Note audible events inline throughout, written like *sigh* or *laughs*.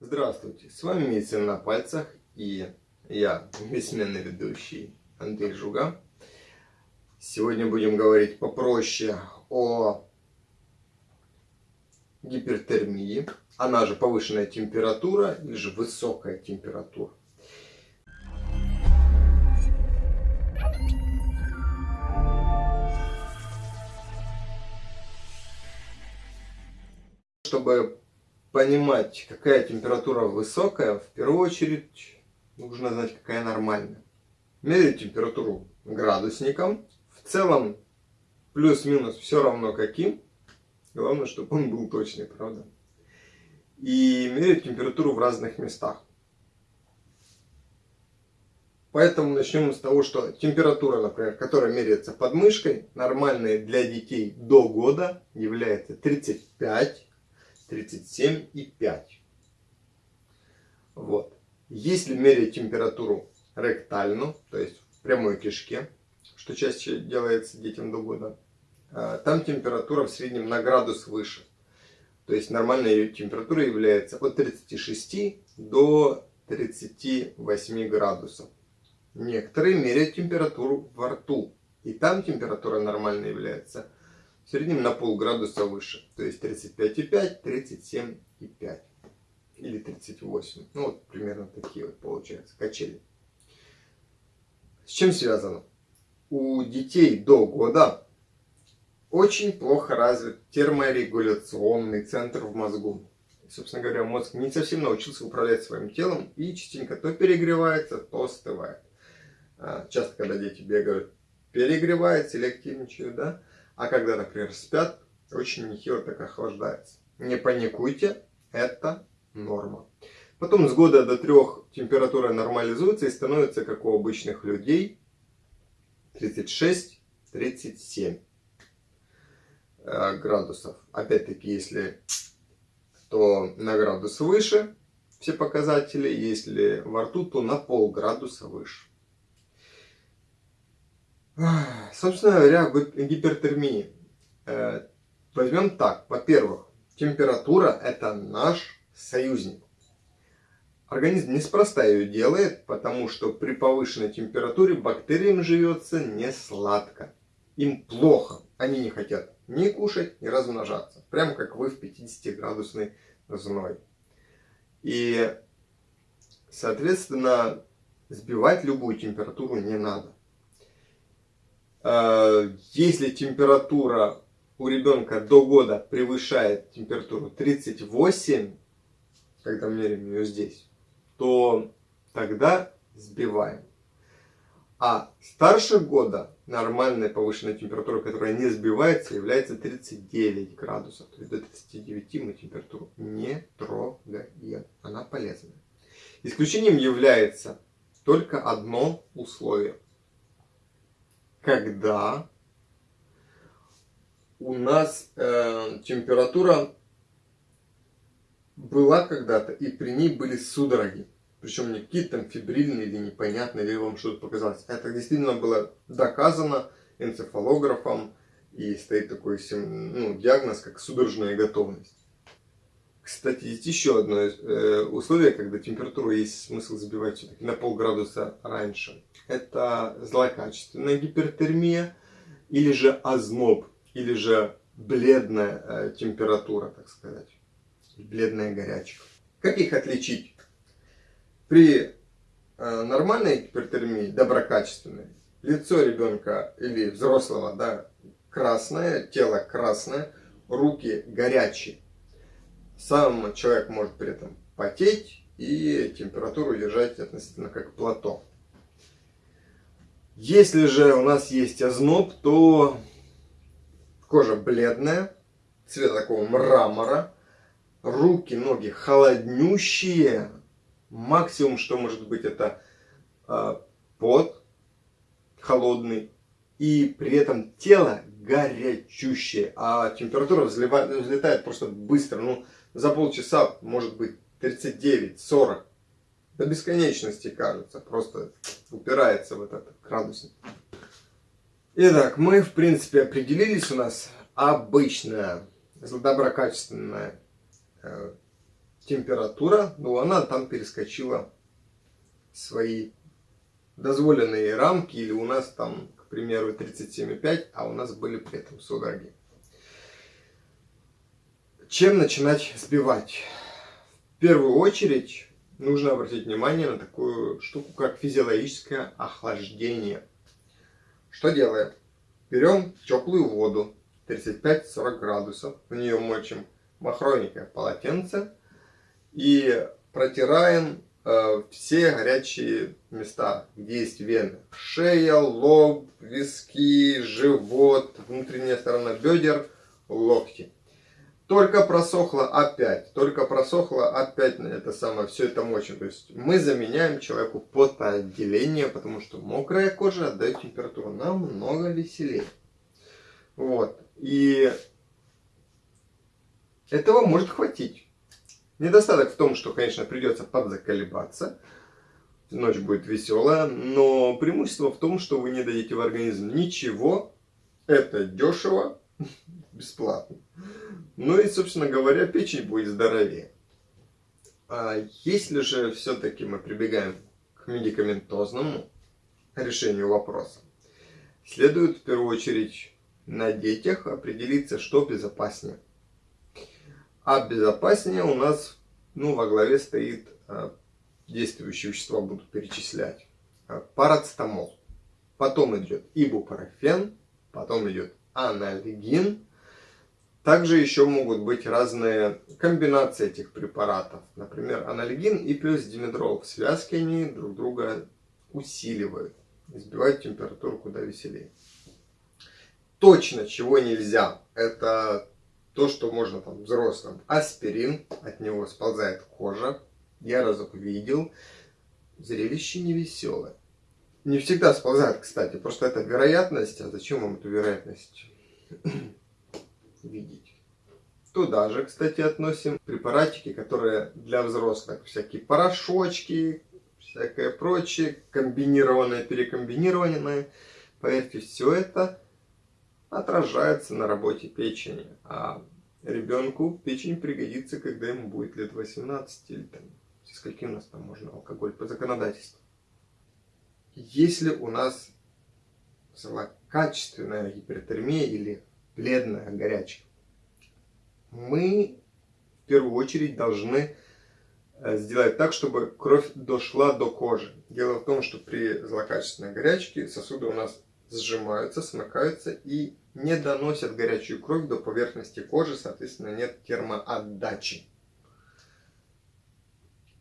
Здравствуйте, с вами Медицина на пальцах и я, бессменный ведущий Андрей Жуга. Сегодня будем говорить попроще о гипертермии, она же повышенная температура или же высокая температура. Чтобы понимать, какая температура высокая, в первую очередь нужно знать, какая нормальная. Мерить температуру градусником. В целом, плюс-минус все равно каким. Главное, чтобы он был точный, правда? И мерить температуру в разных местах. Поэтому начнем с того, что температура, например, которая меряется под мышкой, нормальная для детей до года является 35 37,5. Вот. Если мерить температуру ректально, то есть в прямой кишке, что чаще делается детям до года, а, там температура в среднем на градус выше. То есть нормальная температура является от 36 до 38 градусов. Некоторые меряют температуру во рту. И там температура нормальная является в среднем на полградуса выше. То есть 35,5, 37,5 или 38. Ну вот примерно такие вот получаются качели. С чем связано? У детей до года очень плохо развит терморегуляционный центр в мозгу. Собственно говоря, мозг не совсем научился управлять своим телом и частенько то перегревается, то остывает. А, часто, когда дети бегают, перегреваются или активничают, да? А когда, например, спят, очень нехило так охлаждается. Не паникуйте, это норма. Потом с года до трех температура нормализуется и становится, как у обычных людей, 36-37 э, градусов. Опять-таки, если то на градус выше все показатели, если во рту, то на полградуса выше. Собственно говоря, гипертермии. Э, возьмем так. Во-первых, температура – это наш союзник. Организм неспроста ее делает, потому что при повышенной температуре бактериям живется не сладко. Им плохо. Они не хотят ни кушать, ни размножаться. Прямо как вы в 50-градусной зной. И, соответственно, сбивать любую температуру не надо. Э, если температура у ребенка до года превышает температуру 38, когда меряем ее здесь, то тогда сбиваем. А старше года нормальная повышенная температура, которая не сбивается, является 39 градусов. То есть до 39 мы температуру не трогаем. Она полезная. Исключением является только одно условие – когда у нас э, температура была когда-то, и при ней были судороги. Причем не какие-то там фибрильные или непонятные, или вам что-то показалось. Это действительно было доказано энцефалографом, и стоит такой ну, диагноз, как судорожная готовность. Кстати, есть еще одно э, условие, когда температуру есть смысл забивать все-таки на полградуса раньше. Это злокачественная гипертермия, или же озноб, или же бледная э, температура, так сказать. Бледная горячка. Как их отличить? При э, нормальной гипертермии, доброкачественной, лицо ребенка или взрослого да, красное, тело красное, руки горячие сам человек может при этом потеть и температуру держать относительно как плато. Если же у нас есть озноб, то кожа бледная, цвет такого мрамора, руки, ноги холоднющие, максимум, что может быть, это э, пот холодный, и при этом тело горячущее, а температура взлетает, просто быстро, ну, за полчаса может быть 39-40. До бесконечности кажется, просто упирается в этот градусник. Итак, мы в принципе определились, у нас обычная, доброкачественная э, температура, но она там перескочила свои дозволенные рамки, или у нас там, к примеру, 37,5, а у нас были при этом судороги. Чем начинать сбивать? В первую очередь нужно обратить внимание на такую штуку, как физиологическое охлаждение. Что делаем? Берем теплую воду, 35-40 градусов, в нее мочим махровенькое полотенце и протираем э, все горячие места, где есть вены. Шея, лоб, виски, живот, внутренняя сторона бедер, локти. Только просохло опять, только просохло опять на это самое, все это мочим. То есть мы заменяем человеку потоотделение, потому что мокрая кожа отдает температуру намного веселее. Вот. И этого может хватить. Недостаток в том, что, конечно, придется подзаколебаться. Ночь будет веселая, но преимущество в том, что вы не дадите в организм ничего. Это дешево, *laughs* бесплатно. Ну и, собственно говоря, печень будет здоровее. А если же все-таки мы прибегаем к медикаментозному решению вопроса, следует в первую очередь на детях определиться, что безопаснее. А безопаснее у нас ну, во главе стоит а, действующие вещества, буду перечислять. А, парацетамол. Потом идет ибупрофен, потом идет анальгин. Также еще могут быть разные комбинации этих препаратов. Например, анальгин и плюс димедрол. В связке они друг друга усиливают. Сбивают температуру куда веселее. Точно чего нельзя, это то, что можно там взрослым. Аспирин, от него сползает кожа. Я разок видел. Зрелище невеселое. Не всегда сползает, кстати. Просто это вероятность. А зачем вам эту вероятность видеть? Туда же, кстати, относим препаратики, которые для взрослых. Всякие порошочки, всякое прочее, комбинированное, перекомбинированное. Поверьте, все это отражается на работе печени. А ребенку печень пригодится, когда ему будет лет 18 или там, скольки у нас там можно алкоголь по законодательству. Если у нас злокачественная гипертермия или бледная горячка, мы в первую очередь должны э, сделать так, чтобы кровь дошла до кожи. Дело в том, что при злокачественной горячке сосуды у нас сжимаются, смыкаются и не доносят горячую кровь до поверхности кожи, соответственно, нет термоотдачи.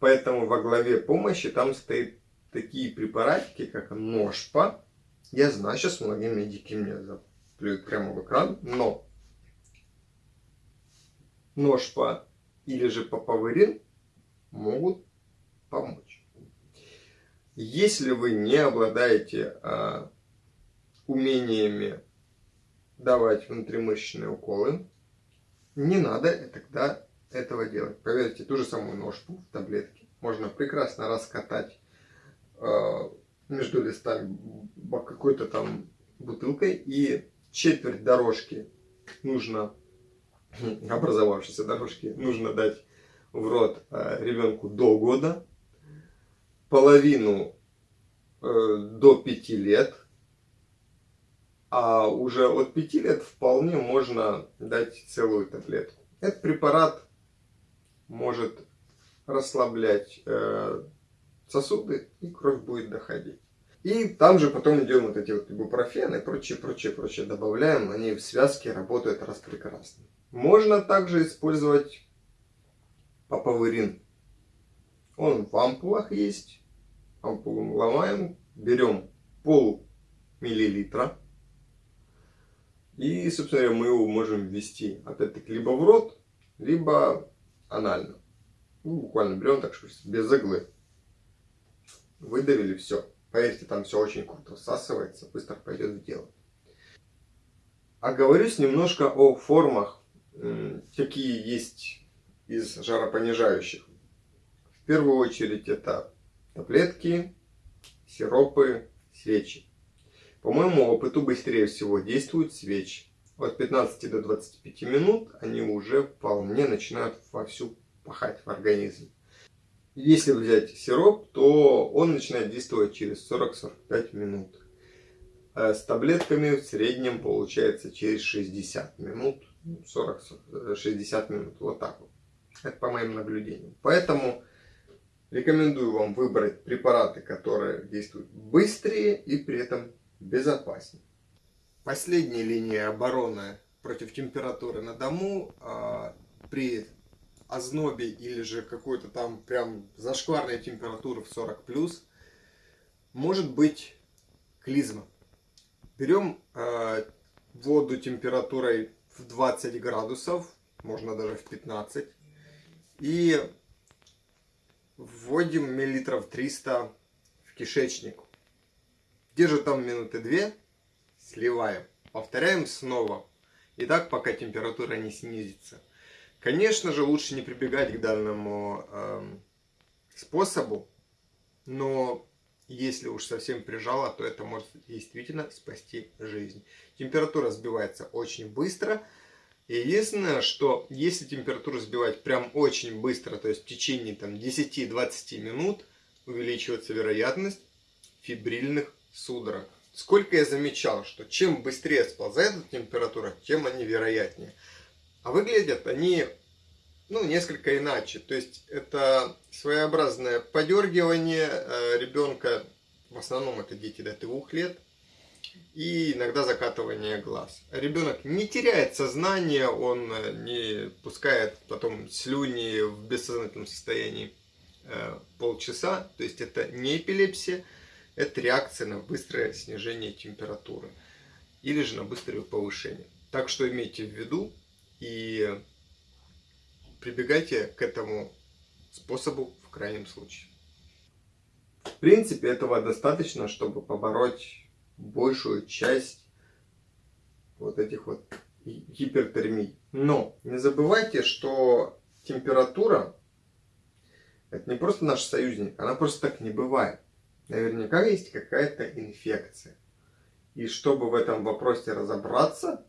Поэтому во главе помощи там стоят такие препаратики, как ножпа. Я знаю, сейчас многие медики мне заплюют прямо в экран, но ножпа или же папаверин могут помочь. Если вы не обладаете а, умениями давать внутримышечные уколы, не надо тогда этого делать. Поверьте, ту же самую ножку в таблетке можно прекрасно раскатать э, между листами какой-то там бутылкой и четверть дорожки нужно, *clears throat* образовавшейся дорожки, нужно дать в рот э, ребенку до года, половину э, до пяти лет – а уже от 5 лет вполне можно дать целую таблетку. Этот препарат может расслаблять э, сосуды, и кровь будет доходить. И там же потом идем вот эти вот ибупрофены и прочее, прочее, прочее добавляем. Они в связке работают раз прекрасно. Можно также использовать папаверин. Он в ампулах есть. Ампулу ломаем, берем пол миллилитра и, собственно мы его можем ввести, опять-таки, либо в рот, либо анально. Ну, буквально берем так, что без иглы. Выдавили, все. Поверьте, там все очень круто всасывается, быстро пойдет в дело. Оговорюсь немножко о формах, какие есть из жаропонижающих. В первую очередь это таблетки, сиропы, свечи. По моему опыту быстрее всего действуют свечи. От 15 до 25 минут они уже вполне начинают вовсю впахать в организм. Если взять сироп, то он начинает действовать через 40-45 минут. А с таблетками в среднем получается через 60 минут. 40-60 минут. Вот так вот. Это по моим наблюдениям. Поэтому рекомендую вам выбрать препараты, которые действуют быстрее и при этом безопаснее. Последняя линия обороны против температуры на дому э, при ознобе или же какой-то там прям зашкварной температуры в 40 плюс может быть клизма. Берем э, воду температурой в 20 градусов, можно даже в 15, и вводим миллилитров 300 в кишечник. Держим там минуты 2, сливаем. Повторяем снова. И так, пока температура не снизится. Конечно же, лучше не прибегать к данному э, способу, но если уж совсем прижало, то это может действительно спасти жизнь. Температура сбивается очень быстро. Единственное, что если температуру сбивать прям очень быстро, то есть в течение там 10-20 минут, увеличивается вероятность фибрильных судорог. Сколько я замечал, что чем быстрее сползает эта температура, тем они вероятнее. А выглядят они ну, несколько иначе. То есть это своеобразное подергивание э, ребенка, в основном это дети до двух лет, и иногда закатывание глаз. Ребенок не теряет сознание, он э, не пускает потом слюни в бессознательном состоянии э, полчаса. То есть это не эпилепсия, это реакция на быстрое снижение температуры или же на быстрое повышение. Так что имейте в виду и прибегайте к этому способу в крайнем случае. В принципе, этого достаточно, чтобы побороть большую часть вот этих вот гипертермий. Но не забывайте, что температура это не просто наш союзник, она просто так не бывает. Наверняка есть какая-то инфекция. И чтобы в этом вопросе разобраться,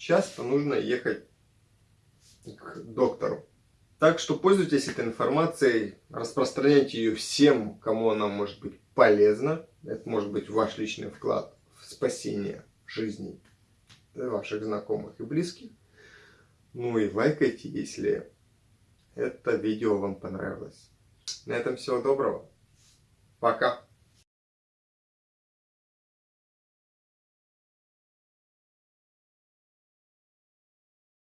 часто нужно ехать к доктору. Так что пользуйтесь этой информацией, распространяйте ее всем, кому она может быть полезна. Это может быть ваш личный вклад в спасение жизней ваших знакомых и близких. Ну и лайкайте, если это видео вам понравилось. На этом всего доброго. Пока.